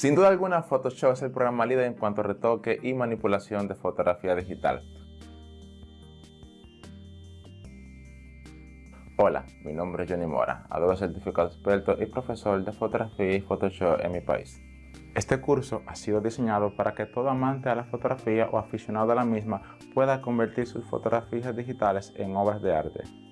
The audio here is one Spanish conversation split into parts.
Sin duda alguna, Photoshop es el programa líder en cuanto a retoque y manipulación de fotografía digital. Hola, mi nombre es Johnny Mora, adoro certificado experto y profesor de fotografía y Photoshop en mi país. Este curso ha sido diseñado para que todo amante a la fotografía o aficionado a la misma pueda convertir sus fotografías digitales en obras de arte.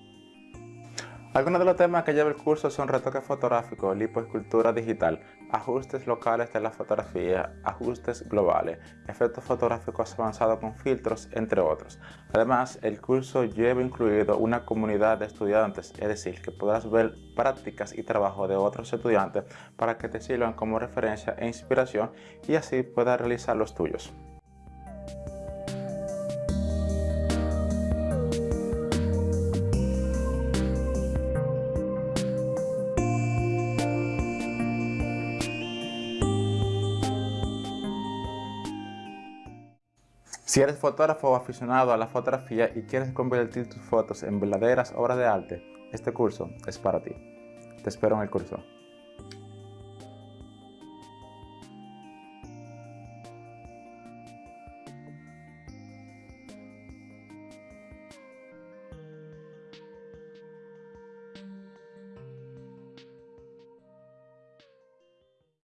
Algunos de los temas que lleva el curso son retoque fotográfico, lipoescultura digital, ajustes locales de la fotografía, ajustes globales, efectos fotográficos avanzados con filtros, entre otros. Además, el curso lleva incluido una comunidad de estudiantes, es decir, que podrás ver prácticas y trabajo de otros estudiantes para que te sirvan como referencia e inspiración y así puedas realizar los tuyos. Si eres fotógrafo o aficionado a la fotografía y quieres convertir tus fotos en verdaderas obras de arte, este curso es para ti. Te espero en el curso.